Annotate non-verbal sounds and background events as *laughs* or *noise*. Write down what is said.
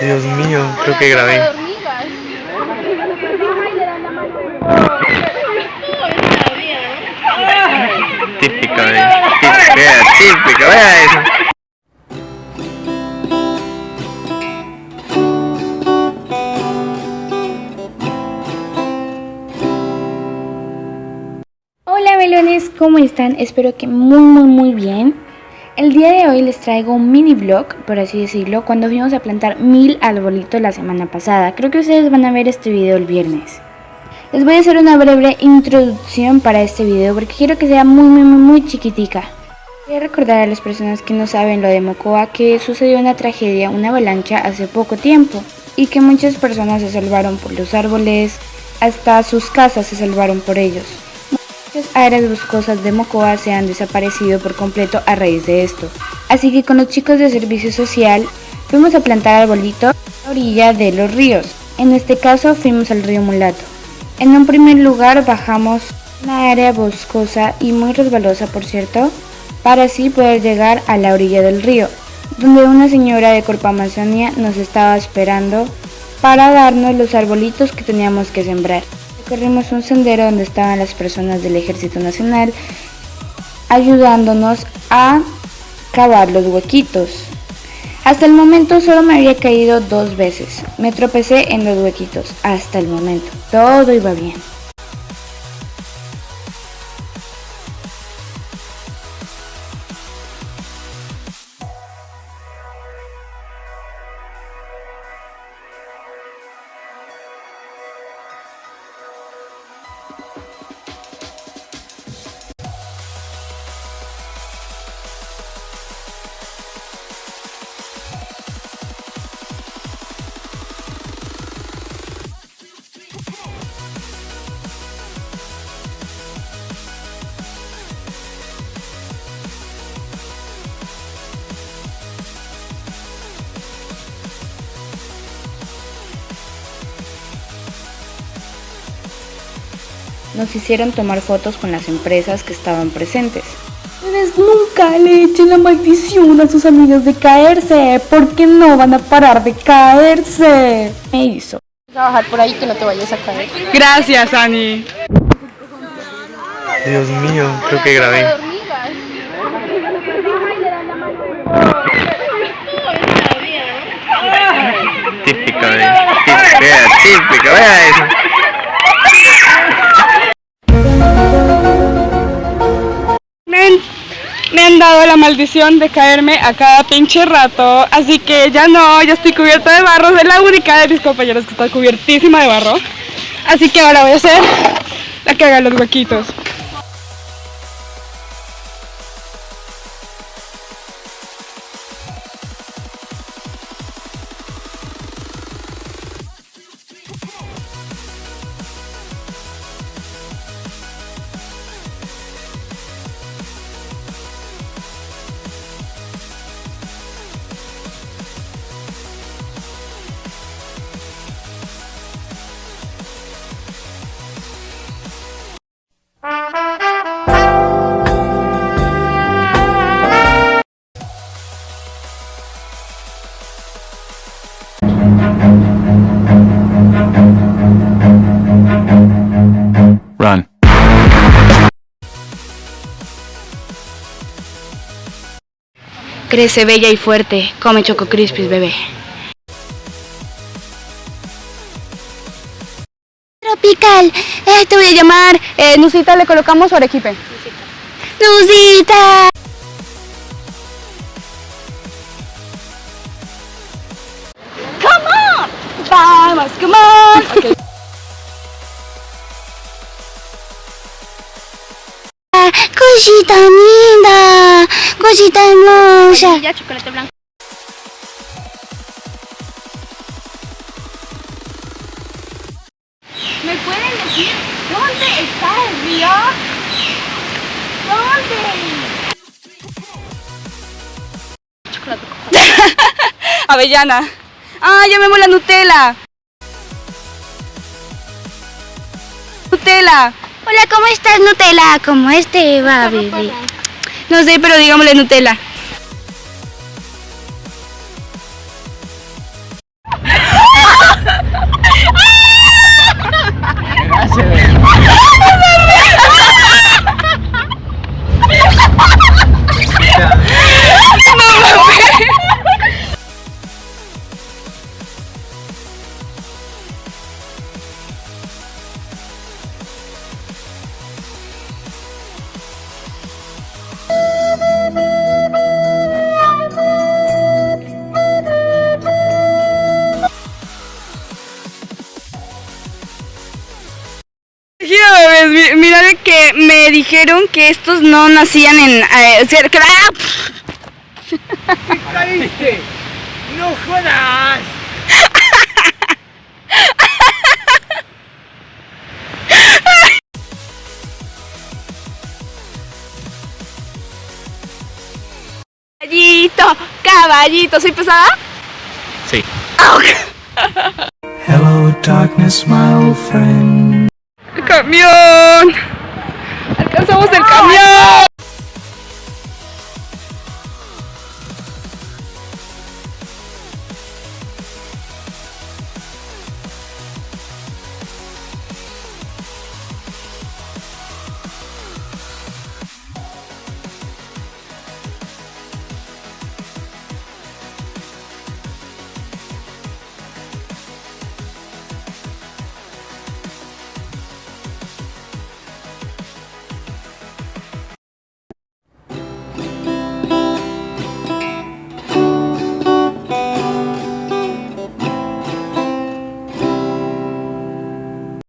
Dios mío, creo que grabé. Típica, de, típica, típica, vea eso. Hola melones, ¿cómo están? Espero que muy muy muy bien. El día de hoy les traigo un mini vlog, por así decirlo, cuando fuimos a plantar mil arbolitos la semana pasada. Creo que ustedes van a ver este video el viernes. Les voy a hacer una breve introducción para este video porque quiero que sea muy muy muy chiquitica. Voy recordar a las personas que no saben lo de Mocoa que sucedió una tragedia, una avalancha hace poco tiempo y que muchas personas se salvaron por los árboles, hasta sus casas se salvaron por ellos. Muchas áreas boscosas de Mocoa se han desaparecido por completo a raíz de esto. Así que con los chicos de servicio social fuimos a plantar arbolitos a la orilla de los ríos. En este caso fuimos al río Mulato. En un primer lugar bajamos una área boscosa y muy resbalosa por cierto, para así poder llegar a la orilla del río, donde una señora de Corpo Amazonia nos estaba esperando para darnos los arbolitos que teníamos que sembrar. Recorrimos un sendero donde estaban las personas del Ejército Nacional ayudándonos a cavar los huequitos. Hasta el momento solo me había caído dos veces. Me tropecé en los huequitos. Hasta el momento. Todo iba bien. Nos hicieron tomar fotos con las empresas que estaban presentes. Ustedes nunca le echen la maldición a sus amigos de caerse, porque no van a parar de caerse. Me hizo. Trabajar por ahí que no te vayas a caer. Gracias, Ani. Dios mío, creo que grabé. Típica, de, típica, típica, vea eso. Han dado la maldición de caerme a cada pinche rato, así que ya no, ya estoy cubierta de barro. Soy la única de mis compañeros que está cubiertísima de barro. Así que ahora voy a ser la que haga los huequitos. Crece bella y fuerte. Come Choco Crispis, bebé. Tropical, eh, te voy a llamar. Eh, Nusita, le colocamos su arequipe. Nusita. Come on! Vamos, come on! *laughs* Okay. Cosita linda. Cosita hermosa. Ya, chocolate blanco. ¿Me pueden decir dónde está el río? ¿Dónde? *laughs* Avellana. Ah, llamemos la Nutella. Nutella. Hola, ¿cómo estás, Nutella? ¿Cómo este va, bebé? No sé, pero digámosle Nutella. Fue que me dijeron que estos no nacían en... eh, cer- que- ¡Ah! caíste! ¡No jodas! Caballito, caballito, ¿soy pesada? Sí. Hello, darkness, my old friend. ¡El camión! ¡Alcanzamos el camión!